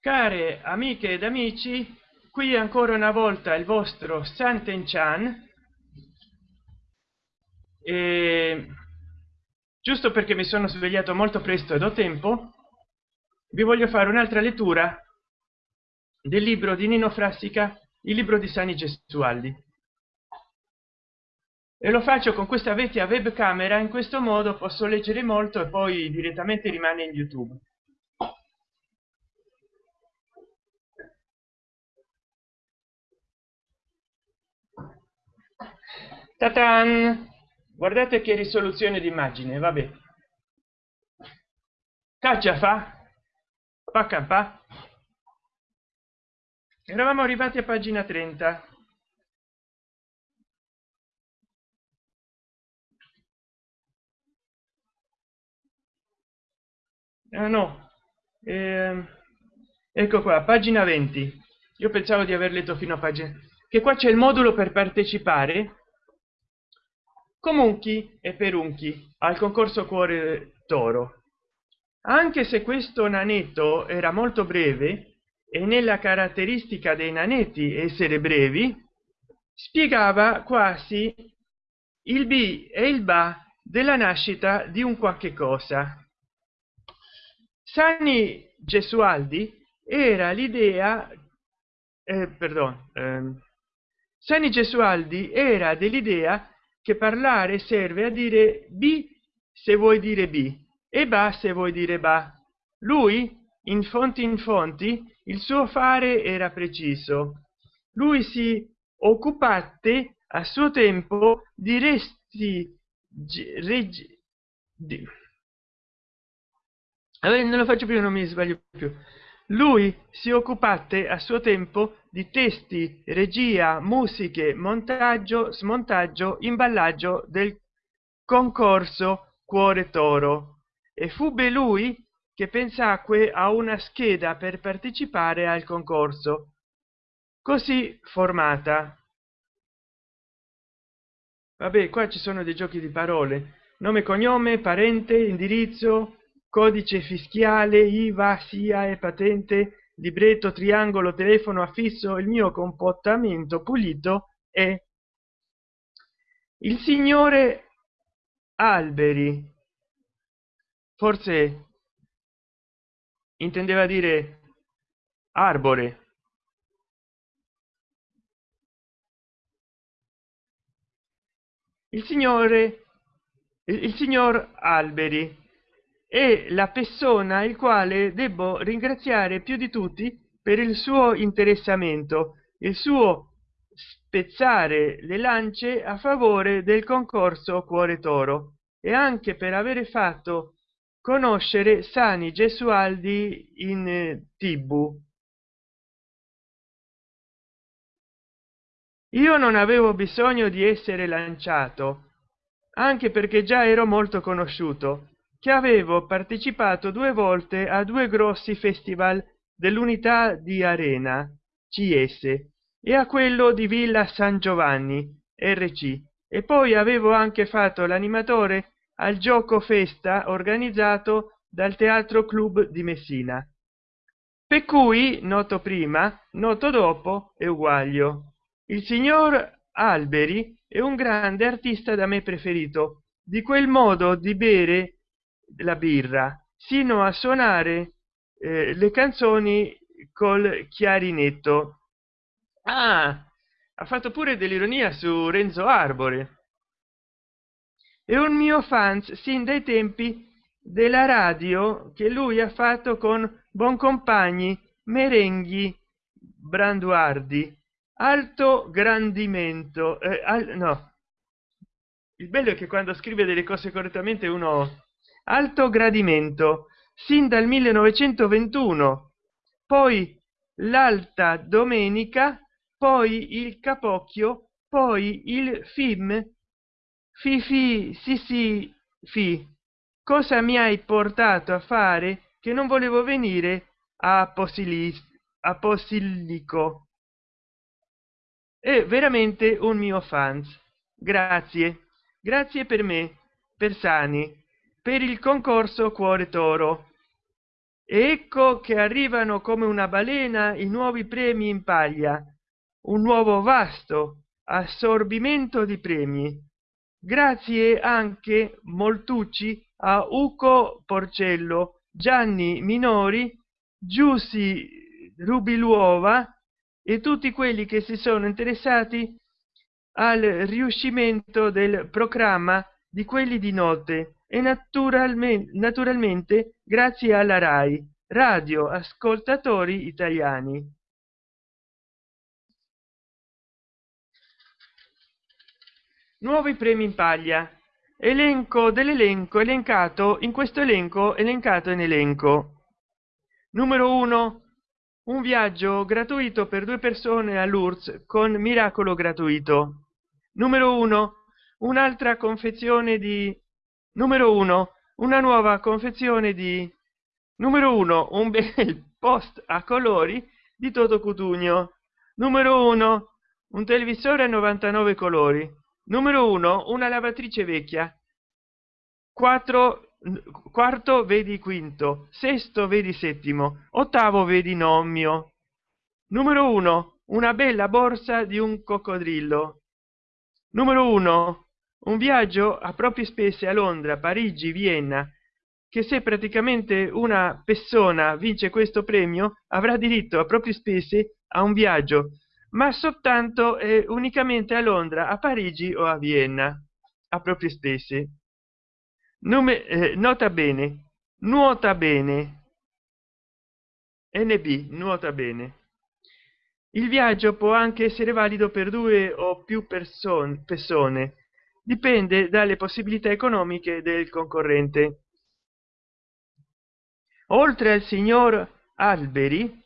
care amiche ed amici qui ancora una volta il vostro santen chan. E giusto perché mi sono svegliato molto presto ed ho tempo vi voglio fare un'altra lettura del libro di nino frassica il libro di sani gesualdi. E lo faccio con questa vecchia webcamera in questo modo posso leggere molto e poi direttamente rimane in youtube Tatan! guardate che risoluzione di immagine vabbè caccia fa. Pa campa eravamo arrivati a pagina 30 ah, no. Eh, ecco qua pagina 20 io pensavo di aver letto fino a pagina che qua c'è il modulo per partecipare comunque e perunchi al concorso cuore toro anche se questo nanetto era molto breve e nella caratteristica dei nanetti essere brevi spiegava quasi il b e il ba della nascita di un qualche cosa. Sani gesualdi era l'idea eh, perdon eh, sani gesualdi era dell'idea che parlare serve a dire b se vuoi dire b e ba se vuoi dire ba. Lui in fonti in fonti il suo fare era preciso. Lui si occupate a suo tempo di resti regi, di, allora, non lo faccio più non mi sbaglio più lui si occupate a suo tempo di testi regia musiche montaggio smontaggio imballaggio del concorso cuore toro. E fu lui che pensacque a una scheda per partecipare al concorso così formata. Vabbè qua ci sono dei giochi di parole. Nome cognome parente indirizzo codice fischiale iva sia e patente libretto triangolo telefono affisso il mio comportamento pulito è il signore alberi. Forse intendeva dire arbore. Il signore il signor alberi è la persona il quale debbo ringraziare più di tutti per il suo interessamento il suo spezzare le lance a favore del concorso cuore toro e anche per avere fatto conoscere sani gesualdi in eh, tv io non avevo bisogno di essere lanciato anche perché già ero molto conosciuto che avevo partecipato due volte a due grossi festival dell'unità di arena cs e a quello di villa san giovanni rc e poi avevo anche fatto l'animatore al gioco festa organizzato dal teatro club di messina. Per cui noto prima noto dopo e uguaglio. Il signor alberi è un grande artista da me preferito. Di quel modo di bere la birra sino a suonare eh, le canzoni col chiarinetto. Ah, ha fatto pure dell'ironia su renzo arbore. È un mio fans sin dai tempi della radio che lui ha fatto con boncompagni merenghi branduardi. Alto grandimento eh, al, no. Il bello è che quando scrive delle cose correttamente uno alto gradimento sin dal 1921 poi l'alta domenica poi il capocchio poi il film fifi sì sì fi. Cosa mi hai portato a fare che non volevo venire? A posilis a posillico è veramente un mio fans. Grazie. Grazie per me per sani per il concorso cuore toro. Ecco che arrivano come una balena i nuovi premi in paglia un nuovo vasto assorbimento di premi. Grazie anche moltucci a uco porcello gianni minori giussi rubiluova e tutti quelli che si sono interessati al riuscimento del programma di quelli di notte e naturalmente naturalmente grazie alla rai radio ascoltatori italiani. Nuovi premi in paglia. Elenco dell'elenco elencato in questo elenco elencato in elenco. Numero uno un viaggio gratuito per due persone all'URSS con miracolo gratuito. Numero uno un'altra confezione di numero uno una nuova confezione di numero uno un bel post a colori di toto cutugno. Numero uno un televisore a 99 colori. Numero uno una lavatrice vecchia. 4 quarto vedi quinto sesto vedi settimo ottavo vedi nomio numero uno una bella borsa di un coccodrillo. Numero uno un viaggio a proprie spese a londra parigi vienna che se praticamente una persona vince questo premio avrà diritto a proprie spese a un viaggio ma soltanto e unicamente a londra a parigi o a vienna a proprie spese. Nome eh, nota bene nuota bene. Nb nuota bene. Il viaggio può anche essere valido per due o più persone persone dipende dalle possibilità economiche del concorrente. Oltre al signor alberi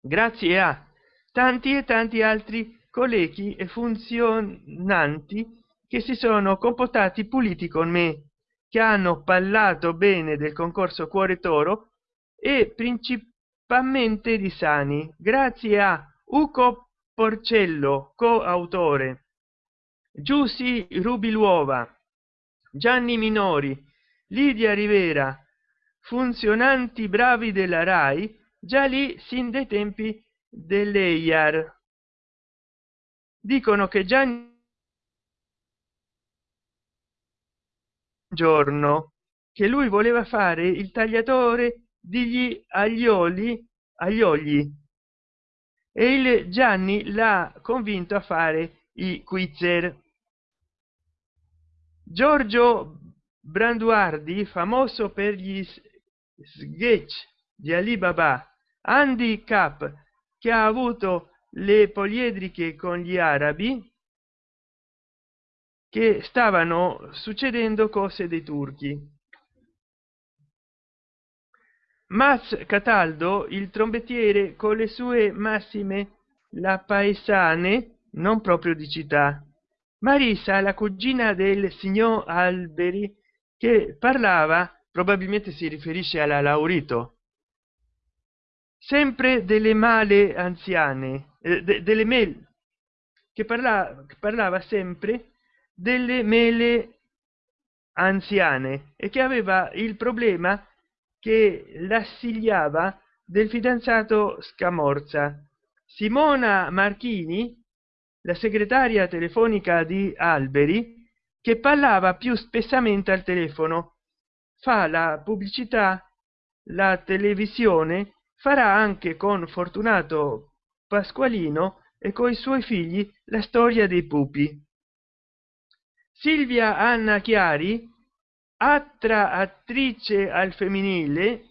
grazie a tanti e tanti altri colleghi e funzionanti che si sono comportati puliti con me che hanno parlato bene del concorso cuore toro e principalmente di sani grazie a uco porcello coautore giussi rubiluova gianni minori lidia rivera funzionanti bravi della rai già lì sin dai tempi dell'EIAR dicono che già giorno che lui voleva fare il tagliatore degli aglioli agli ogli e il gianni l'ha convinto a fare i quizzer giorgio branduardi famoso per gli sketch di alibaba andy cap che ha avuto le poliedriche con gli arabi che stavano succedendo cose dei turchi. Maz Cataldo il trombettiere con le sue massime la paesane non proprio di città Marisa la cugina del signor Alberi che parlava probabilmente si riferisce alla Laurito. Sempre delle male anziane eh, de, delle mail che parlava, parlava sempre delle mele anziane e che aveva il problema che l'assigliava del fidanzato scamorza. Simona marchini la segretaria telefonica di alberi che parlava più spessamente al telefono. Fa la pubblicità la televisione farà anche con fortunato pasqualino e coi suoi figli la storia dei pupi. Silvia anna chiari altra attrice al femminile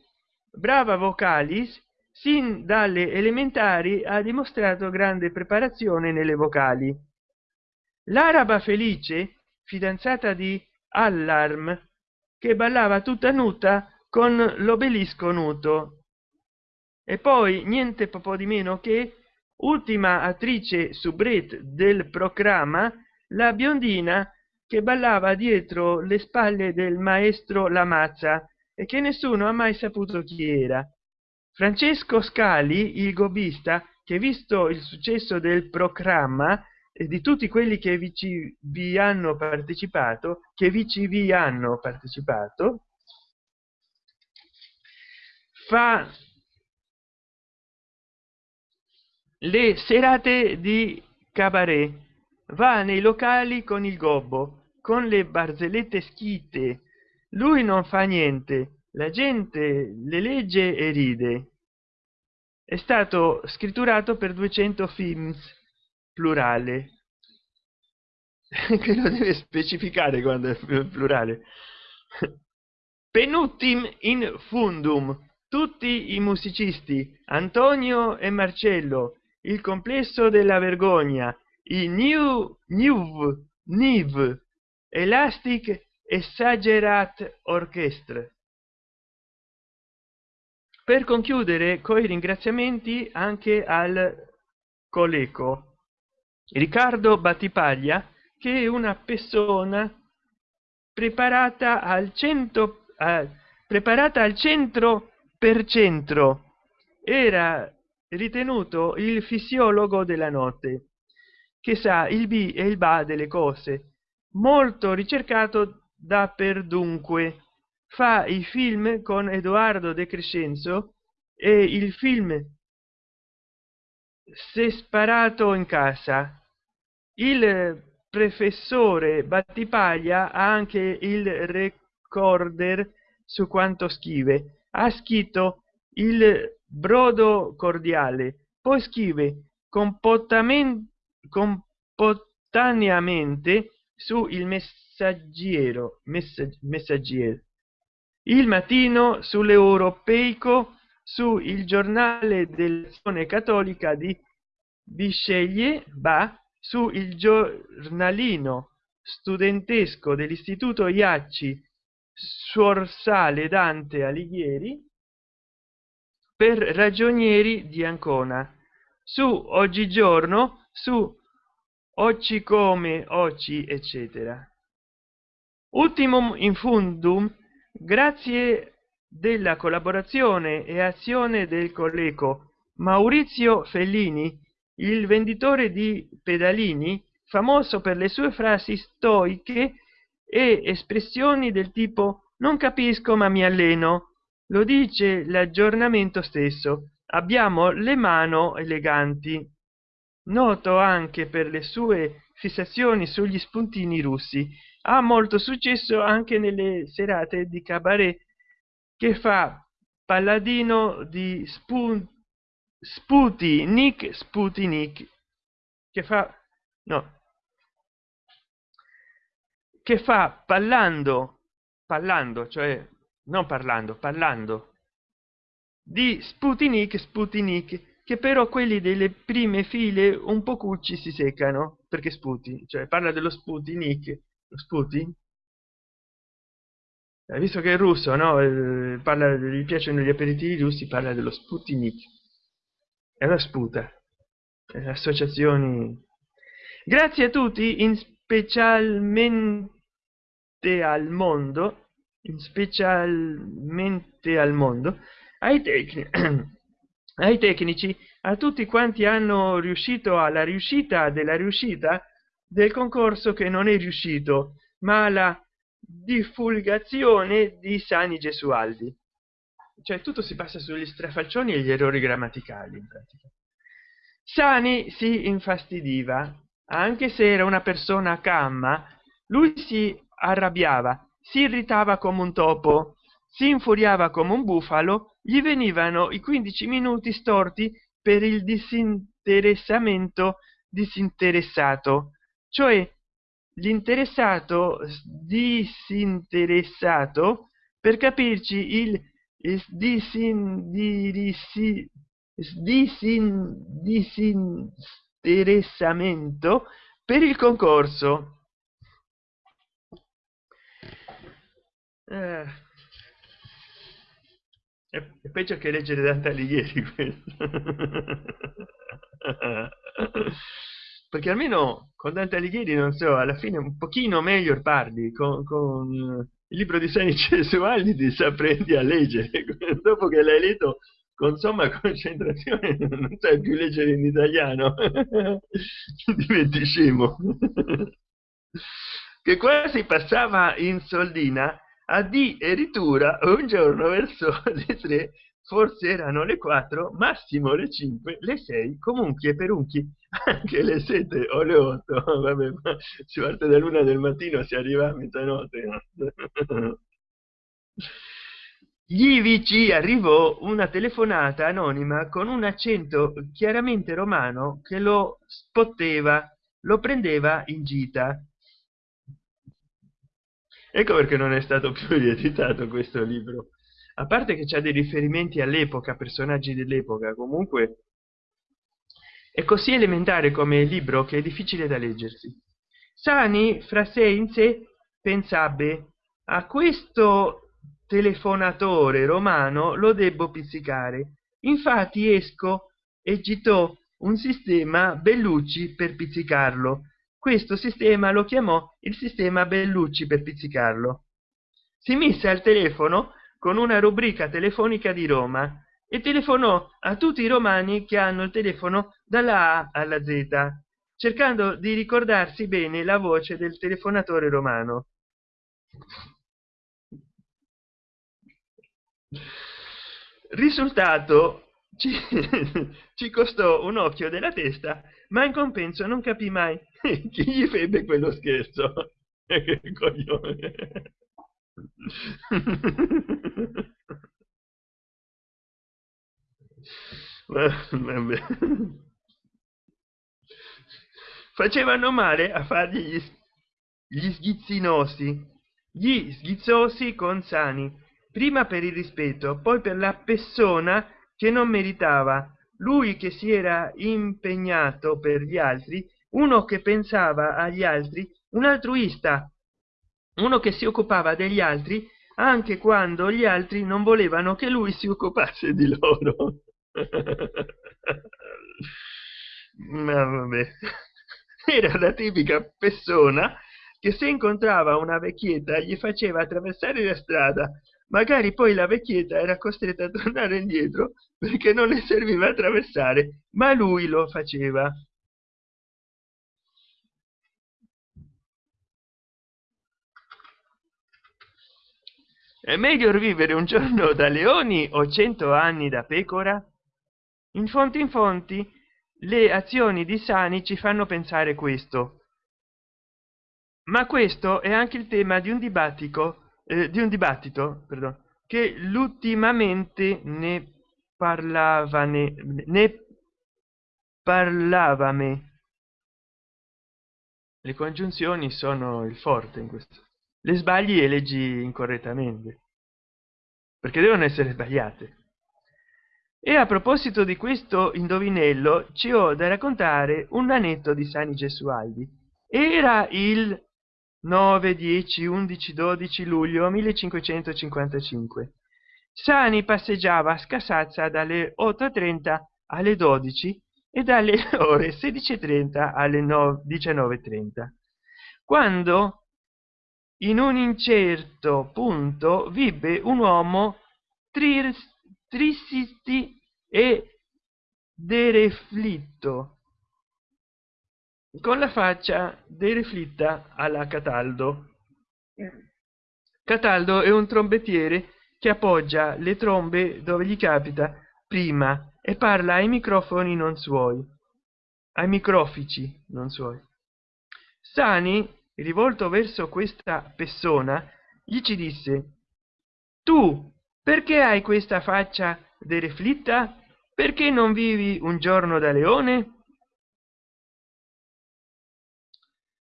brava vocalis sin dalle elementari ha dimostrato grande preparazione nelle vocali l'araba felice fidanzata di allarm che ballava tutta nuda con l'obelisco nudo e poi niente po' di meno che ultima attrice subret del programma la biondina che ballava dietro le spalle del maestro Lamazza e che nessuno ha mai saputo chi era. Francesco Scali, il gobista, che visto il successo del programma e di tutti quelli che vi, ci, vi hanno partecipato, che vi ci vi hanno partecipato, fa le serate di cabaret. Va nei locali con il gobbo con le barzellette schite lui non fa niente la gente le legge e ride. È stato scritturato per 200 films plurale. Che lo deve specificare quando è plurale. Penuttim in fundum. Tutti i musicisti antonio e marcello il complesso della vergogna i new new niv elastic exaggerat orchestra per concludere coi ringraziamenti anche al coleco riccardo battipaglia che è una persona preparata al cento eh, preparata al centro per centro. Era ritenuto il fisiologo della notte che sa il b e il ba delle cose molto ricercato da per dunque fa i film con edoardo de crescenzo e il film se sparato in casa. Il professore battipaglia ha anche il recorder su quanto scrive. Ha scritto il brodo cordiale. Poi scrive comportamento compotaneamente su il messaggero messaggero il mattino sull'europeico su il giornale dell'azione cattolica di bisceglie va su il giornalino studentesco dell'istituto iacci suorsale dante alighieri per ragionieri di ancona. Su oggigiorno su occi come occi eccetera. Ultimum in fundum grazie della collaborazione e azione del colleco maurizio fellini il venditore di pedalini famoso per le sue frasi stoiche e espressioni del tipo non capisco ma mi alleno lo dice l'aggiornamento stesso. Abbiamo le mano eleganti. Noto anche per le sue fissazioni sugli spuntini russi ha molto successo anche nelle serate di cabaret che fa palladino di spun sputi nick sputnik che fa no che fa parlando parlando cioè non parlando parlando di sputnik sputnik che però quelli delle prime file un po cucci si seccano perché sputi cioè parla dello sputnik lo sputi? Eh, visto che è russo no? Eh, parla gli piacciono gli aperitivi russi parla dello sputnik. È una sputa. Eh, associazioni. Grazie a tutti in specialmente al mondo specialmente al mondo ai tecnici ai tecnici a tutti quanti hanno riuscito alla riuscita della riuscita del concorso che non è riuscito ma la divulgazione di sani gesualdi. Cioè tutto si passa sugli strafalcioni e gli errori grammaticali in pratica. Sani si infastidiva anche se era una persona camma lui si arrabbiava si irritava come un topo si infuriava come un bufalo gli venivano i 15 minuti storti per il disinteressamento disinteressato cioè l'interessato disinteressato per capirci il disindirissi disin disinteressamento per il concorso. Eh, è, peggio che leggere Dante Alighieri perché almeno con Dante Alighieri non so alla fine un pochino meglio parli con, con il libro di Sani Cesualdi ti apprendi a leggere dopo che l'hai letto con somma concentrazione non sai più leggere in italiano. Diventi scemo. Che quasi passava in soldina a addirittura un giorno verso le tre forse erano le 4 massimo le 5 le 6 comunque per unchi anche le 7 o le 8 vabbè ma si parte da luna del mattino si arriva a mezzanotte. Gli vici arrivò una telefonata anonima con un accento chiaramente romano che lo spotteva lo prendeva in gita. Ecco perché non è stato più rieditato questo libro a parte che c'è dei riferimenti all'epoca personaggi dell'epoca comunque è così elementare come libro che è difficile da leggersi. Sani fra sé in sé pensabbe a questo telefonatore romano lo debbo pizzicare. Infatti esco e gitò un sistema bellucci per pizzicarlo. Questo sistema lo chiamò il sistema bellucci per pizzicarlo. Si mise al telefono con una rubrica telefonica di Roma e telefonò a tutti i romani che hanno il telefono dalla A alla Z cercando di ricordarsi bene la voce del telefonatore romano risultato ci, ci costò un occhio della testa ma in compenso non capì mai chi gli febbe quello scherzo che coglione. facevano male a fargli gli, gli sghizzinosi gli sghizzosi con sani prima per il rispetto poi per la persona che non meritava. Lui che si era impegnato per gli altri uno che pensava agli altri un altruista uno che si occupava degli altri anche quando gli altri non volevano che lui si occupasse di loro. Ma vabbè. Era la tipica persona che se incontrava una vecchietta gli faceva attraversare la strada. Magari poi la vecchietta era costretta a tornare indietro perché non le serviva attraversare ma lui lo faceva è meglio vivere un giorno da leoni o cento anni da pecora? In fonti in fonti le azioni di sani ci fanno pensare questo. Ma questo è anche il tema di un dibattito eh, di un dibattito perdon, che l'ultimamente ne parlavane ne parlavame. Le congiunzioni sono il forte in questo le sbagli e leggi incorrettamente perché devono essere sbagliate. E a proposito di questo indovinello ci ho da raccontare un anetto di sani gesualdi. Era il 9 10 11 12 luglio 1555 sani passeggiava a scasazza dalle 8:30 alle 12 e dalle ore 16:30 alle 19:30 quando in un incerto punto vibbe un uomo tristi e dereflitto. Con la faccia dereflitta alla cataldo. Cataldo è un trombettiere che appoggia le trombe dove gli capita prima e parla ai microfoni non suoi ai microfici non suoi. Sani rivolto verso questa persona gli ci disse tu perché hai questa faccia dereflitta? Perché non vivi un giorno da leone?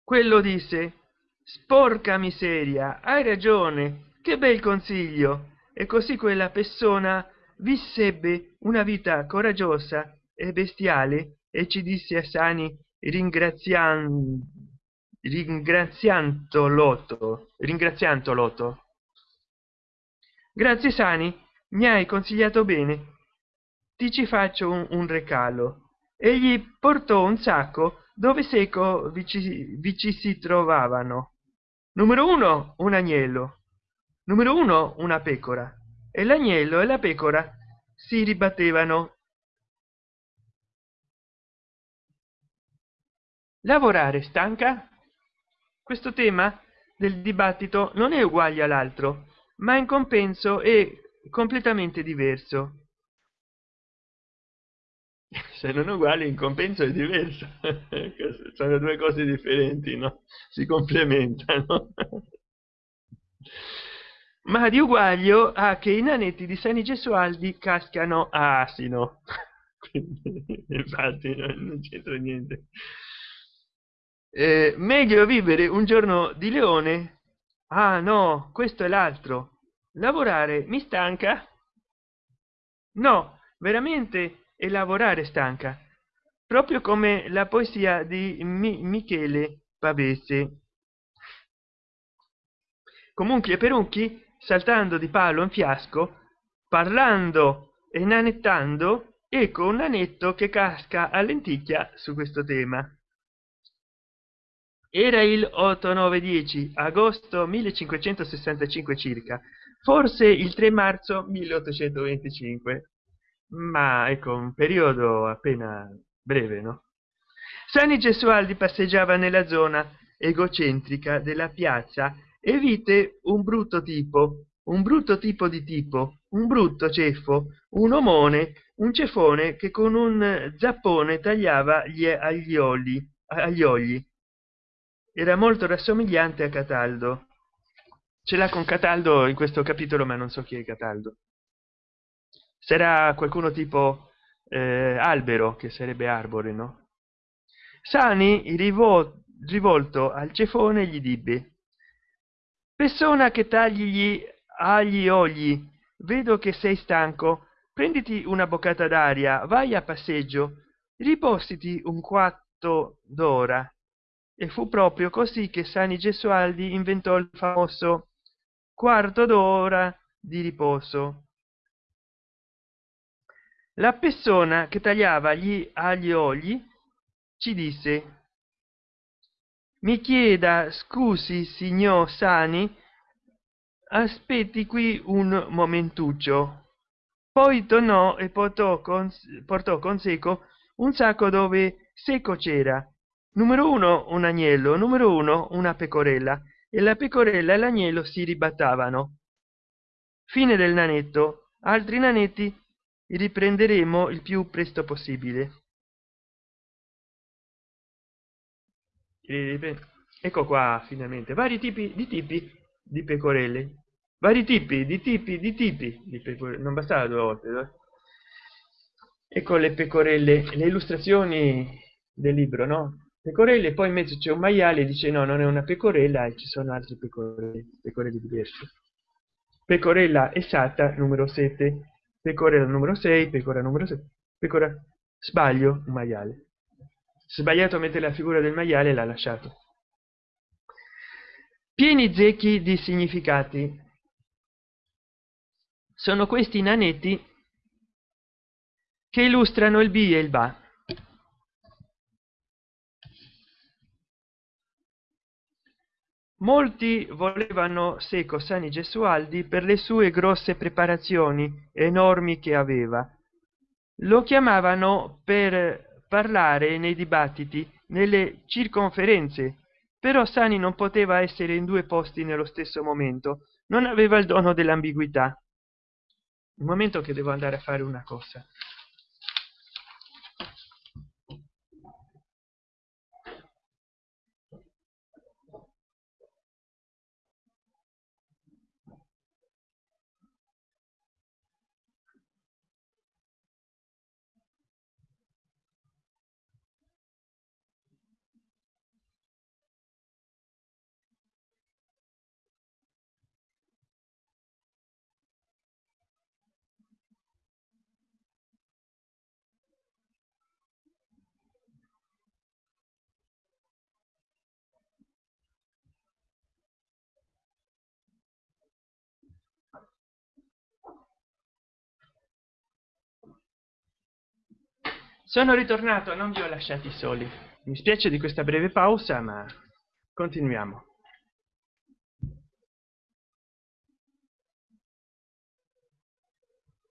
Quello disse sporca miseria hai ragione che bel consiglio. E così quella persona vissebbe una vita coraggiosa e bestiale e ci disse a sani ringraziando ringraziando l'otto. Grazie sani. Mi hai consigliato bene. Ti ci faccio un, un recalo egli portò un sacco dove seco vi ci, vi ci si trovavano. Numero uno un agnello. Numero uno una pecora. E l'agnello e la pecora si ribattevano. Lavorare stanca questo tema del dibattito non è uguale all'altro ma in compenso è completamente diverso. Se non uguali in compenso è diverso. Sono due cose differenti no? Si complementano. Ma di uguaglio a che i nanetti di Sani Gesualdi cascano a asino infatti non c'entra niente eh, meglio vivere un giorno di leone? Ah no questo è l'altro. Lavorare mi stanca? No veramente è lavorare stanca. Proprio come la poesia di Mi michele pavese. Comunque per unchi saltando di palo in fiasco parlando e nanettando ecco un nanetto che casca a lenticchia su questo tema era il 8 9 10 agosto 1565 circa. Forse il 3 marzo 1825 ma ecco un periodo appena breve no? Sani gesualdi passeggiava nella zona egocentrica della piazza e vide un brutto tipo un brutto tipo di tipo un brutto ceffo un omone un cefone che con un zappone tagliava gli aglioli agli ogli era molto rassomigliante a cataldo. Ce l'ha con cataldo in questo capitolo ma non so chi è cataldo. Sarà qualcuno tipo eh, albero che sarebbe arbore no? Sani rivol rivolto al cefone gli dibbe. Persona che tagli gli agli ogli vedo che sei stanco. Prenditi una boccata d'aria vai a passeggio. Ripositi un quarto d'ora e fu proprio così che sani gesualdi inventò il famoso quarto d'ora di riposo. La persona che tagliava gli agli oli ci disse mi chieda scusi signor sani aspetti qui un momentuccio. Poi tornò e portò con portò con seco un sacco dove seco c'era numero uno un agnello. Numero uno una pecorella. E la pecorella e l'agnello si ribattavano. Fine del nanetto. Altri nanetti riprenderemo il più presto possibile. Ecco qua finalmente. Vari tipi di tipi di pecorelle. Vari tipi di tipi di tipi di pecorelle non bastava due volte eh? ecco le pecorelle le illustrazioni del libro no pecorelle poi in mezzo c'è un maiale dice no non è una pecorella e ci sono altre pecorelle pecorelle diverse. Pecorella esatta numero 7 pecora numero 6 pecora numero 7 pecora sbaglio un maiale. Sbagliato a mettere la figura del maiale l'ha lasciato. Pieni zecchi di significati. Sono questi nanetti che illustrano il b e il ba molti volevano seco sani gesualdi per le sue grosse preparazioni enormi che aveva. Lo chiamavano per parlare nei dibattiti nelle circonferenze però sani non poteva essere in due posti nello stesso momento non aveva il dono dell'ambiguità. Un momento che devo andare a fare una cosa sono ritornato non vi ho lasciati soli. Mi spiace di questa breve pausa ma continuiamo.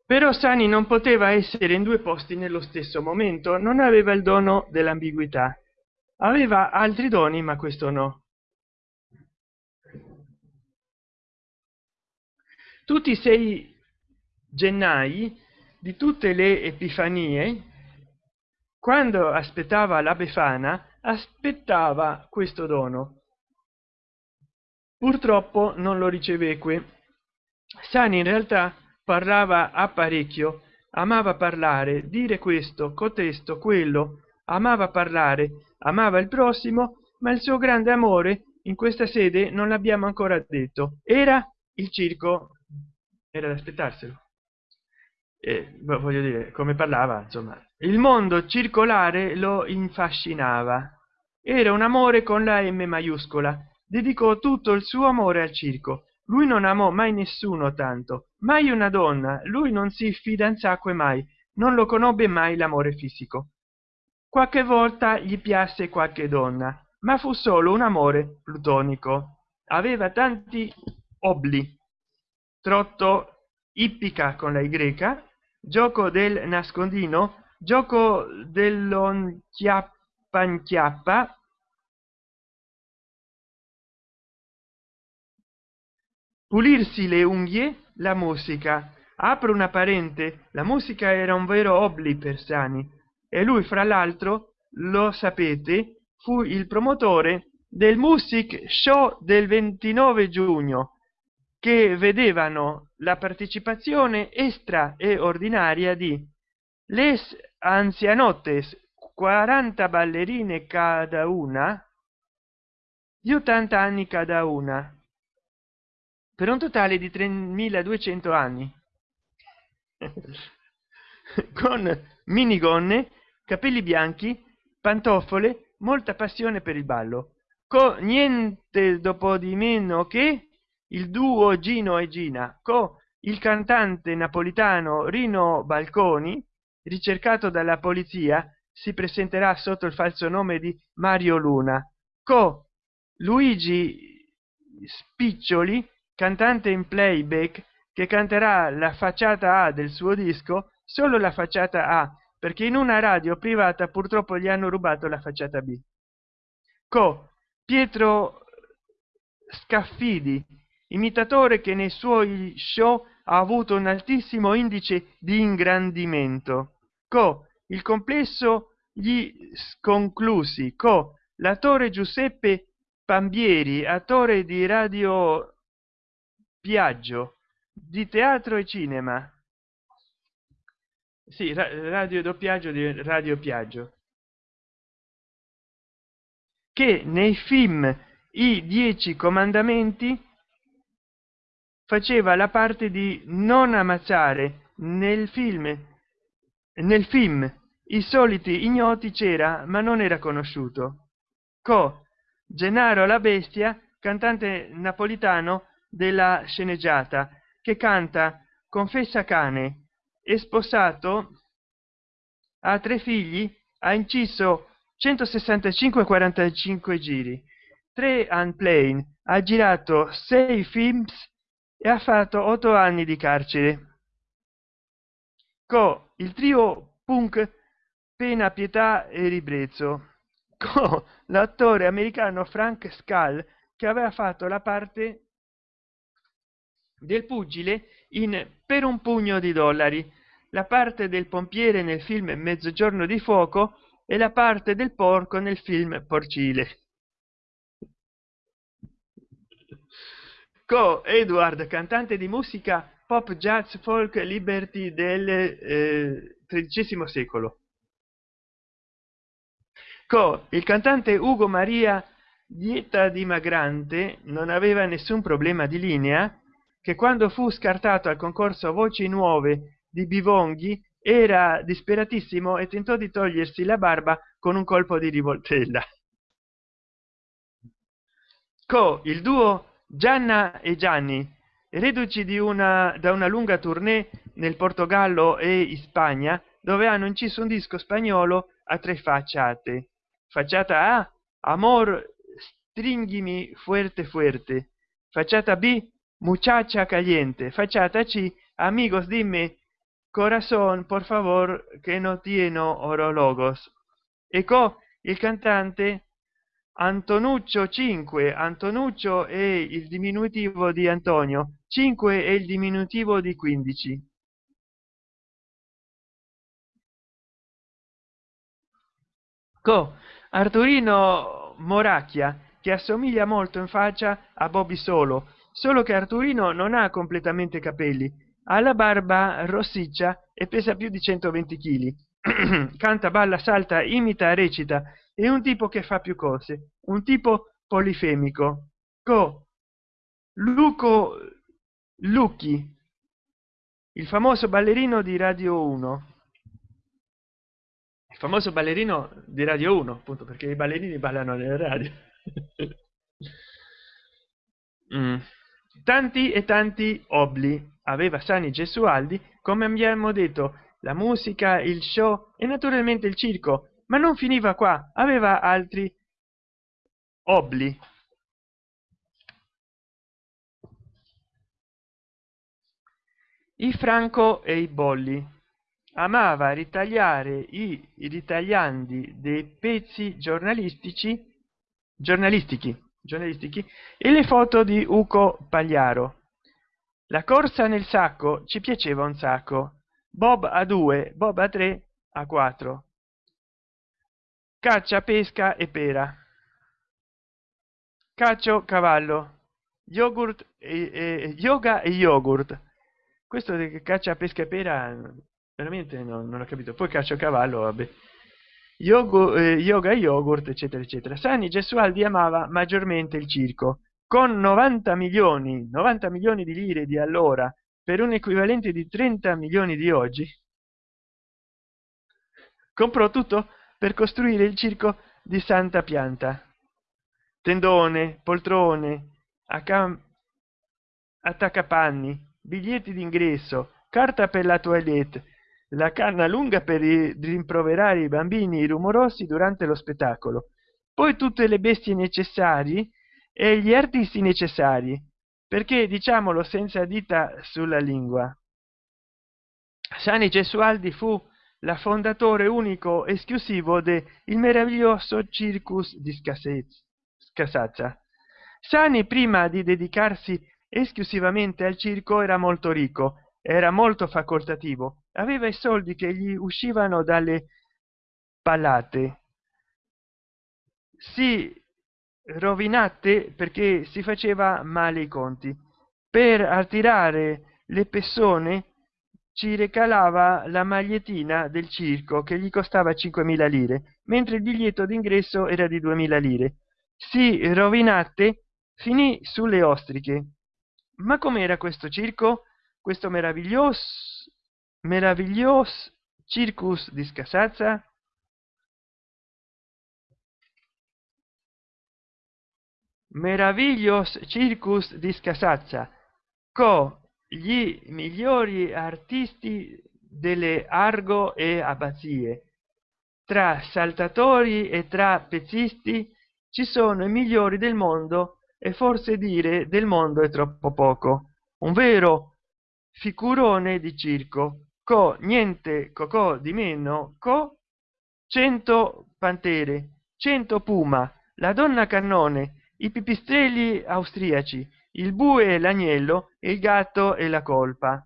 Però sani non poteva essere in due posti nello stesso momento non aveva il dono dell'ambiguità. Aveva altri doni ma questo no. Tutti i 6 gennai di tutte le epifanie quando aspettava la befana aspettava questo dono. Purtroppo non lo riceveque. Sani in realtà parlava apparecchio amava parlare dire questo cotesto quello amava parlare amava il prossimo ma il suo grande amore in questa sede non l'abbiamo ancora detto. Era il circo. Era da aspettarselo e voglio dire come parlava insomma il mondo circolare lo infascinava. Era un amore con la m maiuscola. Dedicò tutto il suo amore al circo. Lui non amò mai nessuno tanto mai una donna. Lui non si fidanzacque mai non lo conobbe mai l'amore fisico. Qualche volta gli piasse qualche donna ma fu solo un amore plutonico. Aveva tanti obli. Trotto ippica con la greca gioco del nascondino gioco dell'on chiappa chiappa pulirsi le unghie la musica. Apro una parente la musica era un vero obli per sani e lui fra l'altro lo sapete fu il promotore del music show del 29 giugno che vedevano la partecipazione extra e ordinaria di les anzianotes 40 ballerine cada una di 80 anni cada una per un totale di 3200 anni. Con minigonne capelli bianchi pantofole molta passione per il ballo. Co niente dopo di meno che il duo gino e gina co il cantante napolitano rino balconi ricercato dalla polizia si presenterà sotto il falso nome di mario luna. Co luigi spiccioli cantante in playback che canterà la facciata a del suo disco solo la facciata a perché in una radio privata purtroppo gli hanno rubato la facciata b. Co pietro scaffidi imitatore che nei suoi show ha avuto un altissimo indice di ingrandimento. Co il complesso gli sconclusi. Co l'attore giuseppe pambieri attore di radio piaggio di teatro e cinema. Sì, radio doppiaggio di radio piaggio. Che nei film i dieci comandamenti faceva la parte di non ammazzare nel film. Nel film i soliti ignoti c'era ma non era conosciuto. Co gennaro la bestia cantante napolitano della sceneggiata che canta confessa cane è sposato ha tre figli ha inciso 165 45 giri 3 unplane ha girato 6 films e ha fatto 8 anni di carcere. Co il trio punk pena pietà e ribrezzo. Co l'attore americano frank skull che aveva fatto la parte del pugile in per un pugno di dollari la parte del pompiere nel film mezzogiorno di fuoco e la parte del porco nel film porcile co edward cantante di musica pop jazz folk liberty del eh, tredicesimo secolo. Co il cantante ugo maria dieta dimagrante non aveva nessun problema di linea che quando fu scartato al concorso voci nuove di bivonghi era disperatissimo e tentò di togliersi la barba con un colpo di rivoltella. Co il duo gianna e gianni reduci di una da una lunga tournée nel portogallo e in spagna dove hanno inciso un disco spagnolo a tre facciate. Facciata a amor stringhimi fuerte fuerte. Facciata b muchacha caliente. Facciata c amigos dimmi corazón por favor que no tiene orologos. Ecco il cantante antonuccio 5 antonuccio è il diminutivo di antonio 5 è il diminutivo di 15 co arturino moracchia che assomiglia molto in faccia a bobby solo solo che arturino non ha completamente capelli ha la barba rossiccia e pesa più di 120 kg canta balla salta imita recita è un tipo che fa più cose un tipo polifemico. Co luco lucchi il famoso ballerino di radio 1 il famoso ballerino di radio 1 appunto perché i ballerini ballano nelle radio. Mm. tanti e tanti obli aveva sani gesualdi come abbiamo detto la musica il show e naturalmente il circo ma non finiva qua aveva altri obli. I franco e i bolli. Amava ritagliare i ritagliandi dei pezzi giornalistici giornalistici giornalistici e le foto di uco pagliaro. La corsa nel sacco ci piaceva un sacco. Bob a 2 bob a 3 a 4 caccia pesca e pera. Caccio cavallo. Yogurt e, e yoga e yogurt. Questo che caccia pesca e pera veramente no, non ho capito. Poi caccia cavallo vabbè. Yoga, eh, yoga yogurt eccetera eccetera. Sani gesualdi amava maggiormente il circo. Con 90 milioni 90 milioni di lire di allora per un equivalente di 30 milioni di oggi. Comprò tutto per costruire il circo di santa pianta. Tendone poltrone attaccapanni biglietti d'ingresso carta per la toilette la canna lunga per rimproverare i bambini rumorosi durante lo spettacolo. Poi tutte le bestie necessarie e gli artisti necessari perché diciamolo senza dita sulla lingua. Sani gesualdi fu la fondatore unico esclusivo del meraviglioso circus di scasazza sani prima di dedicarsi esclusivamente al circo era molto ricco era molto facoltativo aveva i soldi che gli uscivano dalle palate. Si rovinate perché si faceva male i conti. Per attirare le persone ci recalava la magliettina del circo che gli costava 5.000 lire mentre il biglietto d'ingresso era di 2.000 lire. Si rovinate finì sulle ostriche. Ma com'era questo circo? Questo meraviglioso meraviglioso circus di scasazza? Meraviglios circus di scasazza. Co gli migliori artisti delle argo e abbazie. Tra saltatori e tra pezzisti ci sono i migliori del mondo e forse dire del mondo è troppo poco. Un vero figurone di circo. Co niente cocò di meno co 100 pantere 100 puma la donna cannone i pipistrelli austriaci il bue e l'agnello e il gatto e la colpa.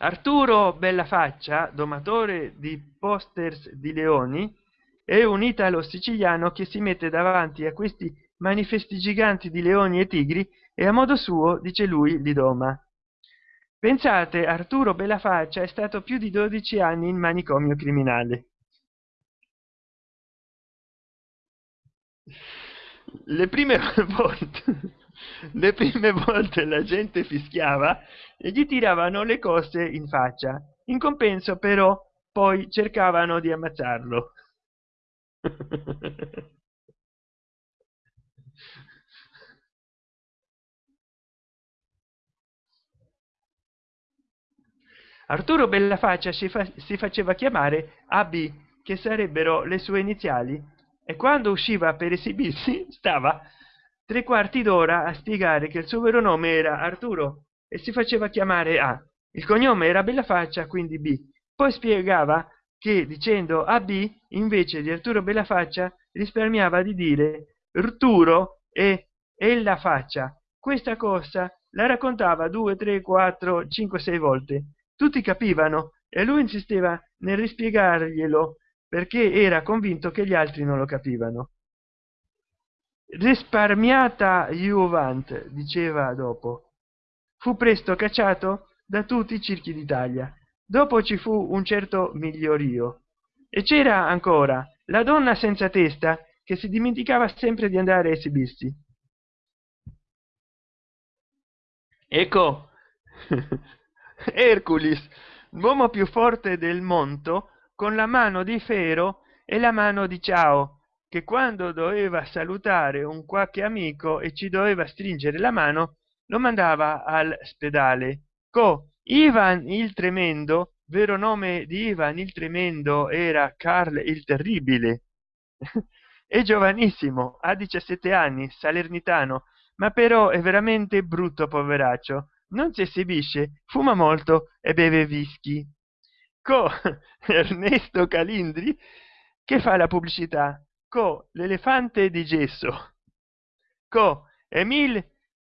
Arturo bella faccia domatore di posters di leoni è un italo siciliano che si mette davanti a questi manifesti giganti di leoni e tigri e a modo suo dice lui li doma. Pensate arturo bella faccia è stato più di 12 anni in manicomio criminale le prime volte le prime volte la gente fischiava e gli tiravano le cose in faccia. In compenso però poi cercavano di ammazzarlo. Arturo bellafaccia si, fa si faceva chiamare ab che sarebbero le sue iniziali e quando usciva per esibirsi stava tre quarti d'ora a spiegare che il suo vero nome era arturo e si faceva chiamare a. Il cognome era bella faccia quindi b. Poi spiegava che dicendo ab invece di arturo bella faccia risparmiava di dire arturo e e la faccia questa cosa la raccontava due tre quattro cinque sei volte. Tutti capivano e lui insisteva nel rispiegarglielo perché era convinto che gli altri non lo capivano. Risparmiata juvent diceva dopo fu presto cacciato da tutti i circhi d'italia. Dopo ci fu un certo migliorio. E c'era ancora la donna senza testa che si dimenticava sempre di andare a esibirsi. Ecco hercules l'uomo più forte del monto con la mano di fero e la mano di ciao che quando doveva salutare un qualche amico e ci doveva stringere la mano lo mandava all'ospedale co ivan il tremendo vero nome di ivan il tremendo era carl il terribile. È giovanissimo ha 17 anni salernitano ma però è veramente brutto poveraccio. Non si esibisce fuma molto e beve whisky co ernesto calindri che fa la pubblicità? Co l'elefante di gesso. Co emil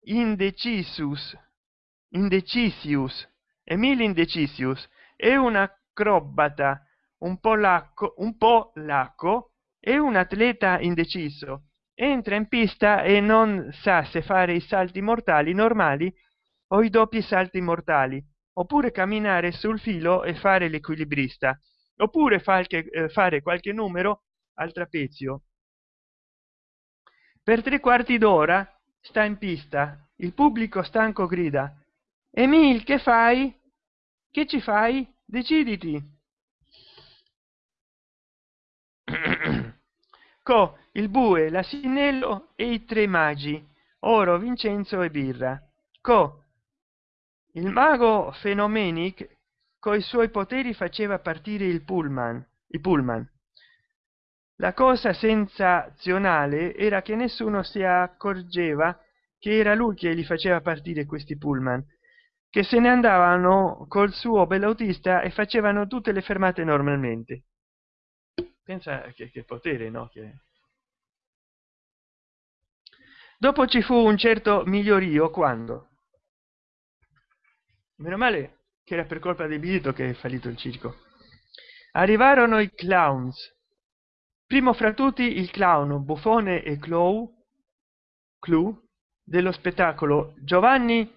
indecisus indecisius. Emil indecisius è un acrobata un polacco un po lacco è un atleta indeciso. Entra in pista e non sa se fare i salti mortali normali o i doppi salti mortali oppure camminare sul filo e fare l'equilibrista. Oppure eh, fare qualche numero al trapezio. Per tre quarti d'ora sta in pista. Il pubblico stanco grida emil che fai? Che ci fai? Deciditi. Co il bue l'asinello e i tre magi. Oro vincenzo e birra. Co il mago fenomenic coi suoi poteri faceva partire il pullman i pullman. La cosa sensazionale era che nessuno si accorgeva che era lui che li faceva partire questi pullman che se ne andavano col suo bell'autista e facevano tutte le fermate normalmente. Pensa che, che potere no? Che dopo ci fu un certo migliorio quando meno male che era per colpa del biglietto che è fallito il circo. Arrivarono i clowns. Primo fra tutti il clown buffone e clow clou dello spettacolo giovanni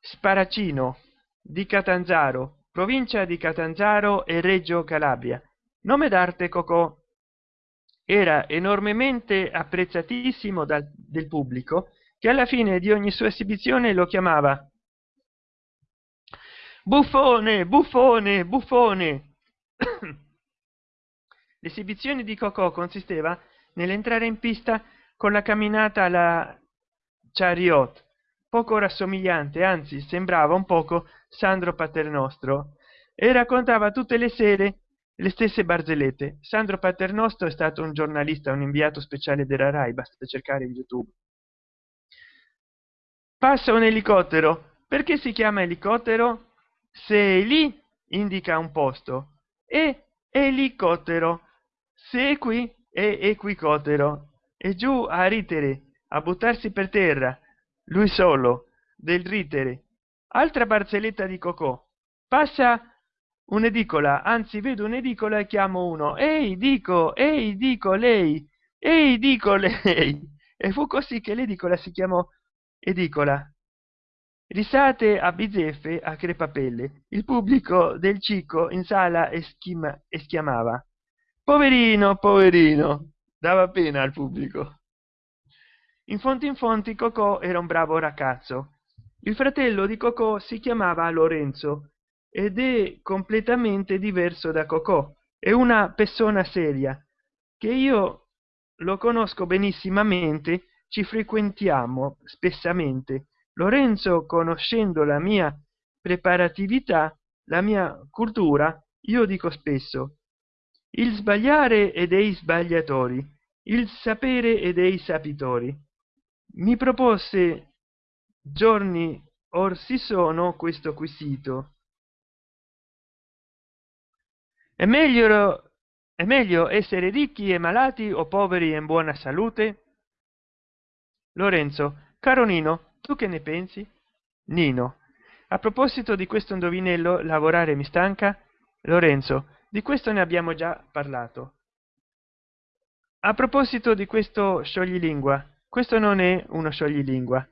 sparacino di catanzaro provincia di catanzaro e reggio calabria. Nome d'arte cocò era enormemente apprezzatissimo dal del pubblico che alla fine di ogni sua esibizione lo chiamava buffone buffone buffone. L'esibizione di cocò consisteva nell'entrare in pista con la camminata alla chariot poco rassomigliante anzi sembrava un poco sandro paternostro e raccontava tutte le sere le stesse barzellette. Sandro paternostro è stato un giornalista un inviato speciale della rai basta cercare in youtube. Passa un elicottero. Perché si chiama elicottero se lì indica un posto. E elicottero. Se qui è equicotero e giù a ritere a buttarsi per terra lui solo del ritere. Altra barzelletta di cocò. Passa un'edicola anzi vedo un'edicola e chiamo uno. Ehi dico ehi dico lei. Ehi dico lei. E fu così che l'edicola si chiamò edicola risate a bizzeffe a crepapelle. Il pubblico del cico in sala e schima e schiamava poverino poverino dava pena al pubblico. In fonti in fonti cocò era un bravo ragazzo. Il fratello di cocò si chiamava lorenzo ed è completamente diverso da cocò. È una persona seria che io lo conosco benissimamente ci frequentiamo spessamente lorenzo conoscendo la mia preparatività la mia cultura io dico spesso il sbagliare e dei sbagliatori il sapere e dei sapitori mi propose giorni or si sono questo quesito è meglio è meglio essere ricchi e malati o poveri e in buona salute? Lorenzo caro nino tu che ne pensi? Nino. A proposito di questo indovinello lavorare mi stanca? Lorenzo di questo ne abbiamo già parlato. A proposito di questo scioglilingua questo non è uno scioglilingua.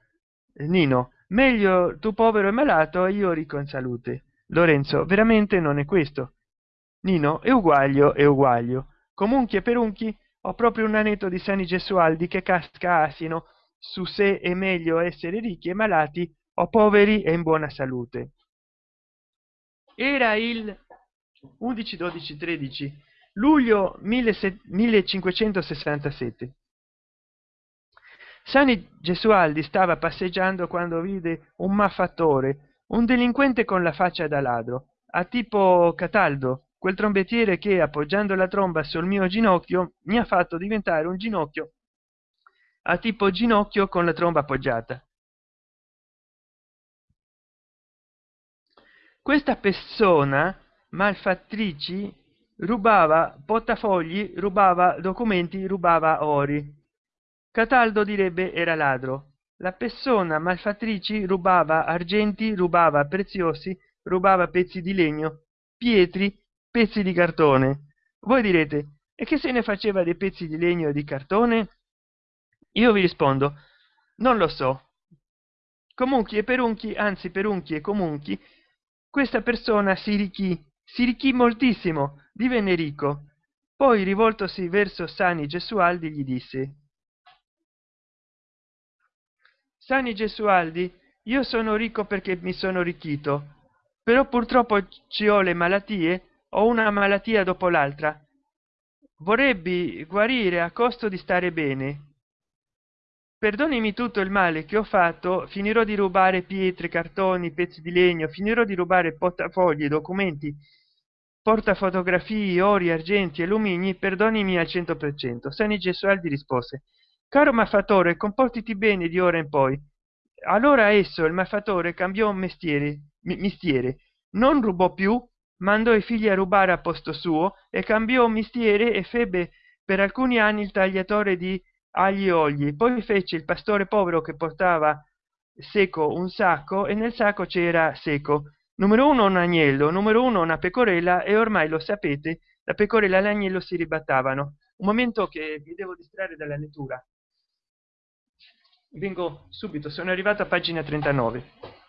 Nino meglio tu povero e malato e io ricco in salute. Lorenzo veramente non è questo. Nino è uguaglio è uguaglio. Comunque per unchi ho proprio un anetto di sani gesualdi che casca asino su se è meglio essere ricchi e malati o poveri e in buona salute. Era il 11 12 13 luglio 1567 sani gesualdi stava passeggiando quando vide un maffatore un delinquente con la faccia da ladro a tipo cataldo quel trombettiere che appoggiando la tromba sul mio ginocchio mi ha fatto diventare un ginocchio a tipo ginocchio con la tromba appoggiata. Questa persona malfattrici rubava portafogli rubava documenti rubava ori. Cataldo direbbe era ladro. La persona malfattrici rubava argenti rubava preziosi rubava pezzi di legno pietri pezzi di cartone. Voi direte e che se ne faceva dei pezzi di legno e di cartone io vi rispondo non lo so. Comunque e perunchi anzi perunchi e comunque questa persona si ricchì si ricchì moltissimo divenne ricco. Poi rivoltosi verso sani gesualdi gli disse sani gesualdi io sono ricco perché mi sono arricchito però purtroppo ci ho le malattie o una malattia dopo l'altra. Vorrebbe guarire a costo di stare bene perdonimi tutto il male che ho fatto finirò di rubare pietre cartoni pezzi di legno finirò di rubare portafogli documenti portafotografie ori argenti e lumini perdonimi al cento per cento. Sani gesualdi rispose caro maffatore comportiti bene di ora in poi. Allora esso il maffatore cambiò mestiere mestiere. Non rubò più mandò i figli a rubare a posto suo e cambiò mestiere e febbe per alcuni anni il tagliatore di agli olii poi fece il pastore povero che portava seco un sacco e nel sacco c'era seco. Numero uno un agnello numero uno una pecorella e ormai lo sapete la pecorella e l'agnello si ribattavano. Un momento che vi devo distrarre dalla lettura. Vengo subito sono arrivato a pagina 39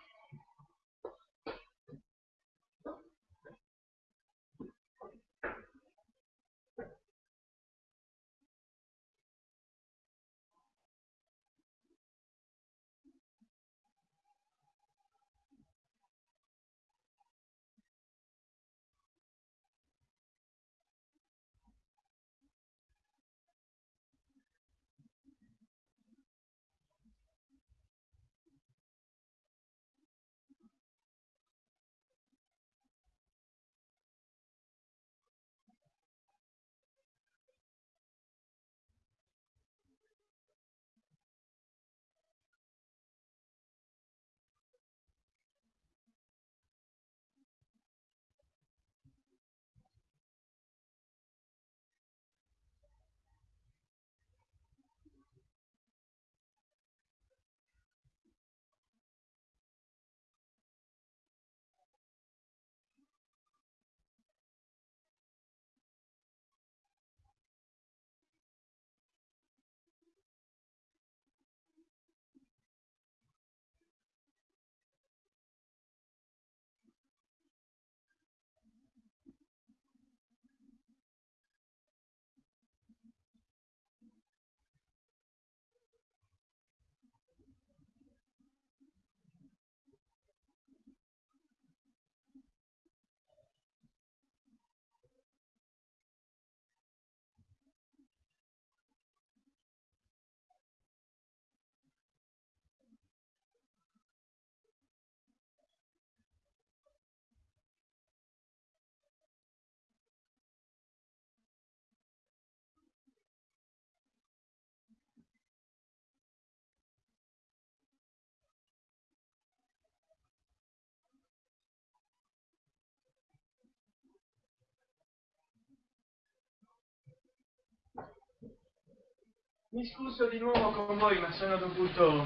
mi scuso di nuovo con voi ma sono dovuto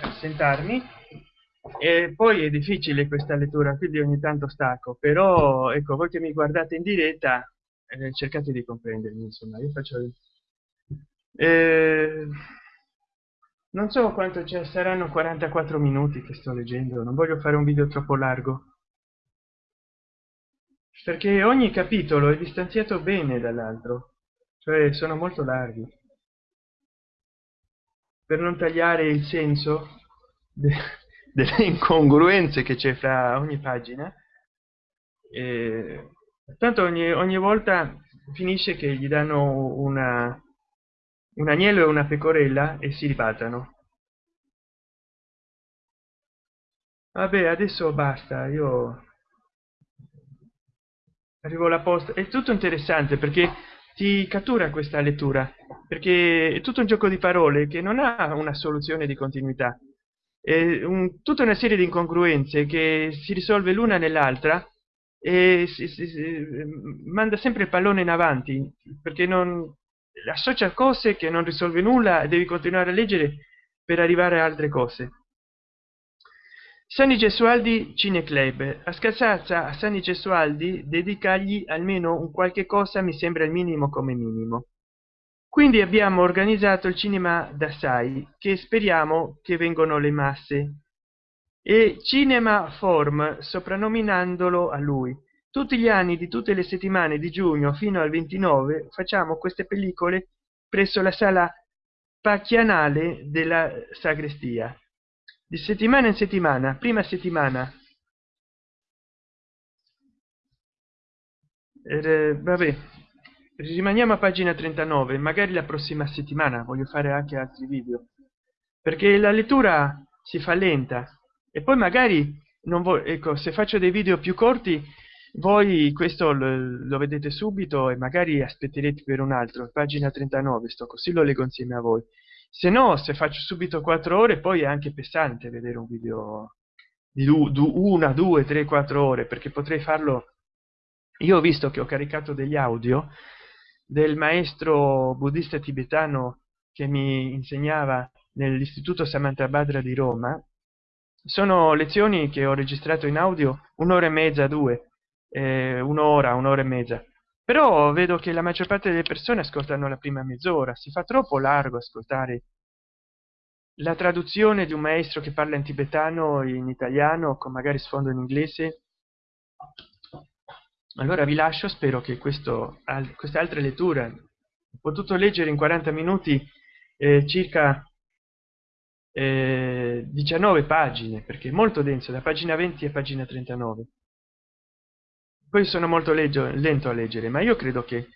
assentarmi e poi è difficile questa lettura quindi ogni tanto stacco. Però ecco voi che mi guardate in diretta eh, cercate di comprendermi insomma io faccio eh, non so quanto ci saranno 44 minuti che sto leggendo non voglio fare un video troppo largo. Perché ogni capitolo è distanziato bene dall'altro cioè sono molto larghi per non tagliare il senso delle incongruenze che c'è fra ogni pagina eh, tanto ogni, ogni volta finisce che gli danno una un agnello e una pecorella e si ribaltano. Vabbè adesso basta io arrivo alla posta. È tutto interessante perché ti cattura questa lettura perché è tutto un gioco di parole che non ha una soluzione di continuità. È un, tutta una serie di incongruenze che si risolve l'una nell'altra e si, si, si, manda sempre il pallone in avanti perché non associa cose che non risolve nulla e devi continuare a leggere per arrivare a altre cose Sani Gesualdi Cineclub. A Scalzazza a Sani Gesualdi dedicargli almeno un qualche cosa mi sembra il minimo come minimo. Quindi abbiamo organizzato il cinema d'assai che speriamo che vengono le masse. E cinema form soprannominandolo a lui. Tutti gli anni di tutte le settimane di giugno fino al 29 facciamo queste pellicole presso la sala pacchianale della sagrestia di settimana in settimana prima settimana. Eh, vabbè. Rimaniamo a pagina 39 magari la prossima settimana voglio fare anche altri video. Perché la lettura si fa lenta. E poi magari non ecco se faccio dei video più corti voi questo lo, lo, vedete subito e magari aspetterete per un altro. Pagina 39 sto così lo leggo insieme a voi se no se faccio subito quattro ore poi è anche pesante vedere un video di du, du, una due tre quattro ore perché potrei farlo. Io ho visto che ho caricato degli audio del maestro buddista tibetano che mi insegnava nell'istituto samantabhadra di roma. Sono lezioni che ho registrato in audio un'ora e mezza due eh, un'ora un'ora e mezza però vedo che la maggior parte delle persone ascoltano la prima mezz'ora si fa troppo largo ascoltare la traduzione di un maestro che parla in tibetano in italiano con magari sfondo in inglese. Allora vi lascio spero che questo questa altra lettura ho potuto leggere in 40 minuti eh, circa eh, 19 pagine perché è molto denso da pagina 20 a pagina 39 poi sono molto leggio, lento a leggere ma io credo che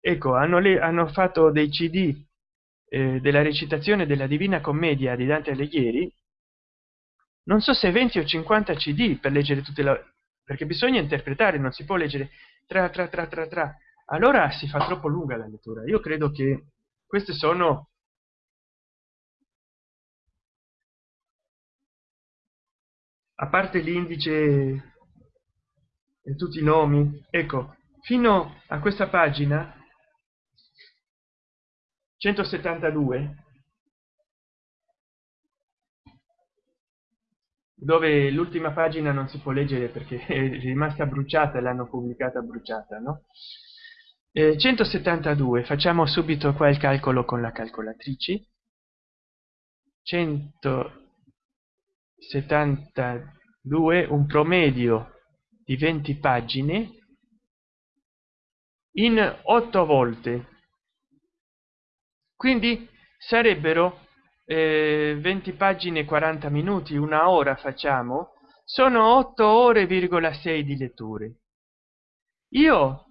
ecco hanno, le, hanno fatto dei cd eh, della recitazione della divina commedia di dante alighieri. Non so se 20 o 50 cd per leggere tutte le perché bisogna interpretare non si può leggere tra tra tra tra tra. Allora si fa troppo lunga la lettura. Io credo che queste sono a parte l'indice tutti i nomi. Ecco fino a questa pagina 172 dove l'ultima pagina non si può leggere perché è rimasta bruciata l'hanno pubblicata bruciata no? Eh, 172 facciamo subito qua il calcolo con la calcolatrice. 172 un promedio di 20 pagine in 8 volte. Quindi sarebbero eh, 20 pagine 40 minuti una ora facciamo sono 8 ore 6 di letture. Io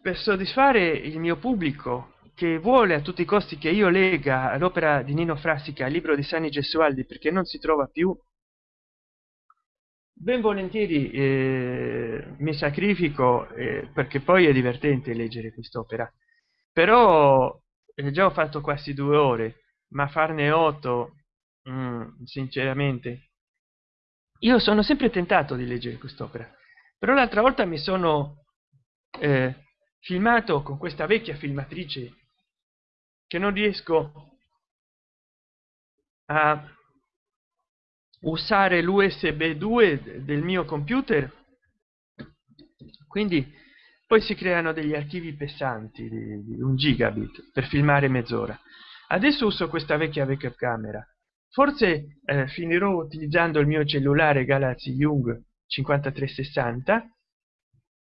per soddisfare il mio pubblico che vuole a tutti i costi che io lega l'opera di Nino Frassica il libro di Sani Gesualdi perché non si trova più ben volentieri eh, mi sacrifico eh, perché poi è divertente leggere quest'opera. Però eh, già ho fatto quasi due ore ma farne otto mm, sinceramente io sono sempre tentato di leggere quest'opera. Però l'altra volta mi sono eh, filmato con questa vecchia filmatrice che non riesco a usare l'usb 2 del mio computer? Quindi poi si creano degli archivi pesanti di, un gigabit per filmare mezz'ora. Adesso uso questa vecchia vecchia camera forse eh, finirò utilizzando il mio cellulare galaxy young 5360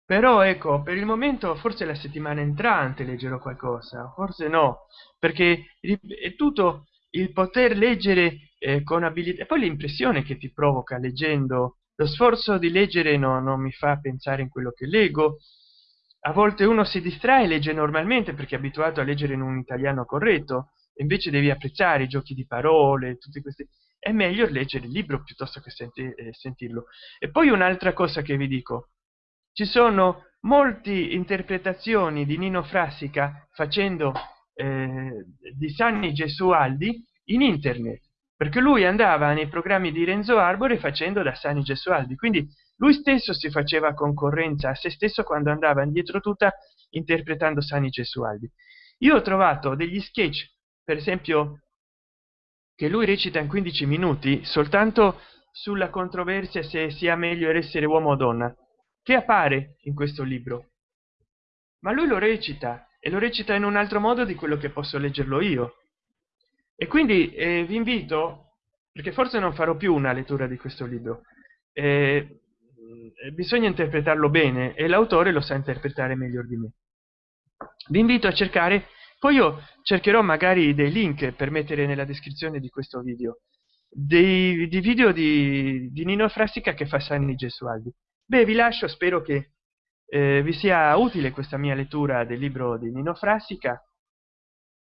però ecco per il momento forse la settimana entrante leggerò qualcosa forse no perché è tutto il poter leggere eh, con abilità. E poi l'impressione che ti provoca leggendo lo sforzo di leggere no, non mi fa pensare in quello che leggo. A volte uno si distrae e legge normalmente perché è abituato a leggere in un italiano corretto invece devi apprezzare i giochi di parole tutti questi è meglio leggere il libro piuttosto che senti, eh, sentirlo. E poi un'altra cosa che vi dico. Ci sono molte interpretazioni di nino frassica facendo eh, di sanni gesualdi in internet perché lui andava nei programmi di renzo arbore facendo da sani gesualdi quindi lui stesso si faceva concorrenza a se stesso quando andava indietro tutta interpretando sani gesualdi io ho trovato degli sketch per esempio che lui recita in 15 minuti soltanto sulla controversia se sia meglio essere uomo o donna che appare in questo libro. Ma lui lo recita e lo recita in un altro modo di quello che posso leggerlo io. E quindi eh, vi invito perché forse non farò più una lettura di questo libro eh, bisogna interpretarlo bene e l'autore lo sa interpretare meglio di me. Vi invito a cercare poi io cercherò magari dei link per mettere nella descrizione di questo video dei, di video di, di nino frassica che fa sanni gesualdi. Beh vi lascio spero che eh, vi sia utile questa mia lettura del libro di nino frassica?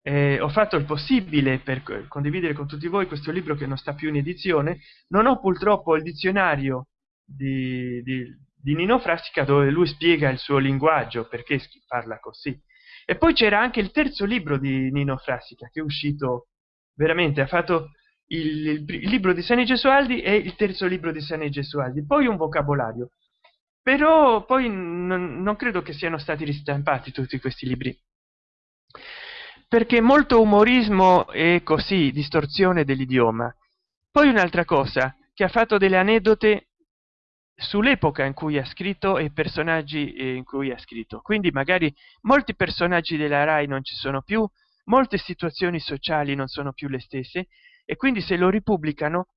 Eh, ho fatto il possibile per condividere con tutti voi questo libro che non sta più in edizione. Non ho purtroppo il dizionario di, di, di nino frassica dove lui spiega il suo linguaggio perché parla così. E poi c'era anche il terzo libro di nino frassica che è uscito veramente ha fatto il, il, il libro di sani gesualdi e il terzo libro di sani gesualdi. Poi un vocabolario però poi non, non credo che siano stati ristampati tutti questi libri. Perché molto umorismo e così distorsione dell'idioma. Poi un'altra cosa che ha fatto delle aneddote sull'epoca in cui ha scritto e personaggi in cui ha scritto. Quindi magari molti personaggi della rai non ci sono più molte situazioni sociali non sono più le stesse e quindi se lo ripubblicano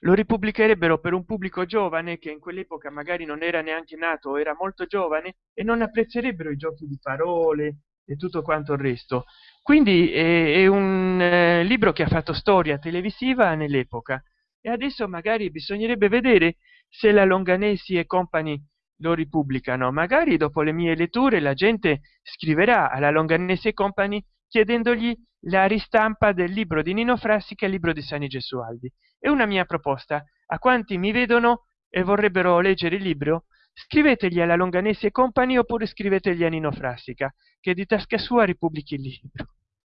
lo ripubblicherebbero per un pubblico giovane che in quell'epoca magari non era neanche nato era molto giovane e non apprezzerebbero i giochi di parole e tutto quanto il resto. Quindi è, è un eh, libro che ha fatto storia televisiva nell'epoca. E adesso magari bisognerebbe vedere se la longanesi e compagni lo ripubblicano. Magari dopo le mie letture la gente scriverà alla longanese company chiedendogli la ristampa del libro di nino frassica e il libro di sani gesualdi. È una mia proposta. A quanti mi vedono e vorrebbero leggere il libro scrivetegli alla longanese company oppure scrivetegli a nino frassica che di tasca sua ripubblichi il libro.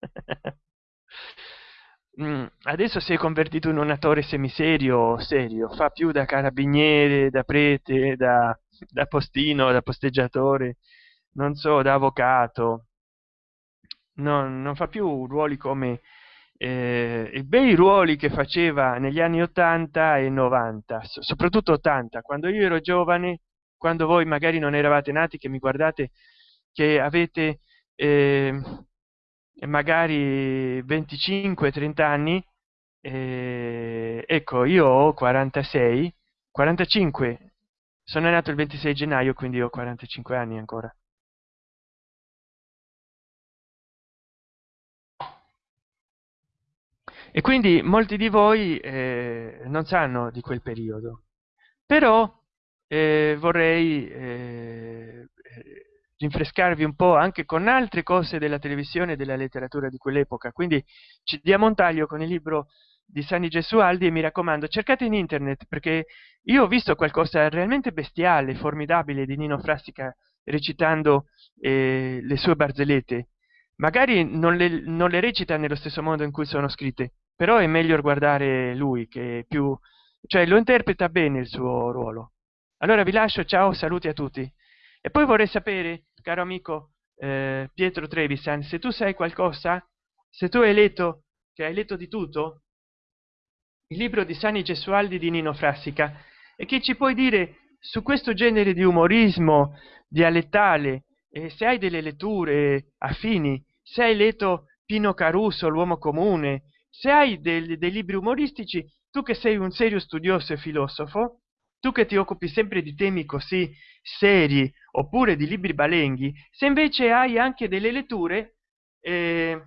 Mm, adesso si è convertito in un attore semiserio serio. Fa più da carabiniere da prete da, da postino da posteggiatore. Non so da avvocato no, non fa più ruoli come eh, i bei ruoli che faceva negli anni 80 e 90 soprattutto 80 quando io ero giovane quando voi magari non eravate nati che mi guardate che avete eh, magari 25 30 anni eh, ecco io ho 46 45 sono nato il 26 gennaio quindi ho 45 anni ancora e quindi molti di voi eh, non sanno di quel periodo. Però eh, vorrei eh, rinfrescarvi un po anche con altre cose della televisione e della letteratura di quell'epoca. Quindi ci diamo un taglio con il libro di sani gesualdi e mi raccomando cercate in internet perché io ho visto qualcosa realmente bestiale formidabile di nino frassica recitando eh, le sue barzellette. Magari non le, non le recita nello stesso modo in cui sono scritte però è meglio guardare lui che più cioè lo interpreta bene il suo ruolo. Allora vi lascio ciao saluti a tutti. E poi vorrei sapere caro amico eh, pietro trevisan se tu sai qualcosa? Se tu hai letto che hai letto di tutto? Il libro di sani gesualdi di nino frassica. E che ci puoi dire su questo genere di umorismo dialettale? E se hai delle letture affini? Se hai letto pino caruso l'uomo comune se hai dei, dei libri umoristici tu che sei un serio studioso e filosofo tu che ti occupi sempre di temi così seri oppure di libri balenghi se invece hai anche delle letture eh,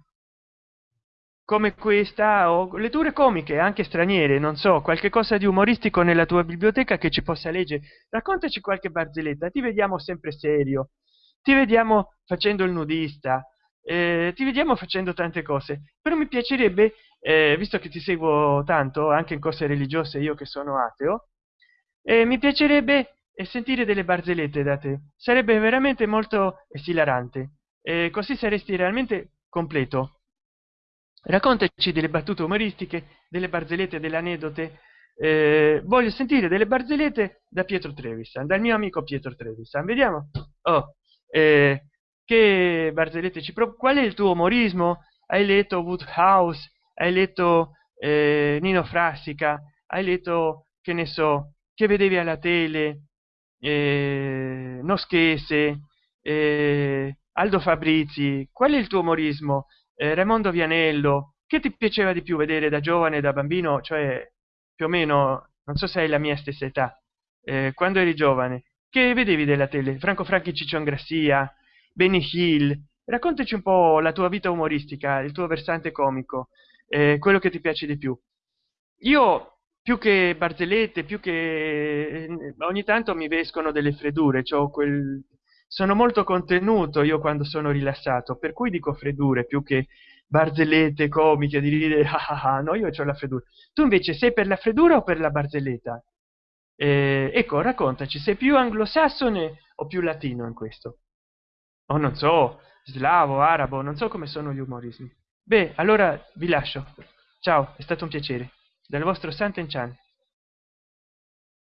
come questa o letture comiche anche straniere non so qualche cosa di umoristico nella tua biblioteca che ci possa leggere raccontaci qualche barzelletta ti vediamo sempre serio ti vediamo facendo il nudista eh, ti vediamo facendo tante cose però mi piacerebbe eh, visto che ti seguo tanto anche in cose religiose io che sono ateo eh, mi piacerebbe sentire delle barzellette da te. Sarebbe veramente molto esilarante. Eh, così saresti realmente completo. Raccontaci delle battute umoristiche delle barzellette delle anedote eh, voglio sentire delle barzellette da pietro trevisan dal mio amico pietro trevisan vediamo. Oh eh, che barzellette ci pro qual è il tuo umorismo? Hai letto woodhouse hai letto eh, nino frassica hai letto che ne so che vedevi alla tele eh, noschese eh, aldo fabrizi qual è il tuo umorismo? Eh, raimondo vianello che ti piaceva di più vedere da giovane da bambino? Cioè più o meno non so se hai la mia stessa età. Eh, quando eri giovane che vedevi della tele? Franco franchi ciccion grassia benny hill. Raccontaci un po la tua vita umoristica il tuo versante comico eh, quello che ti piace di più. Io più che barzellette più che eh, ogni tanto mi vescono delle freddure cioè quel sono molto contenuto io quando sono rilassato per cui dico freddure più che barzellette comiche di ridere ah, ah, ah, no io ho la freddura. Tu invece sei per la freddura o per la barzelletta? Eh, ecco raccontaci sei più anglosassone o più latino in questo? O non so slavo arabo non so come sono gli umorismi beh allora vi lascio. Ciao è stato un piacere. Dal vostro santen chan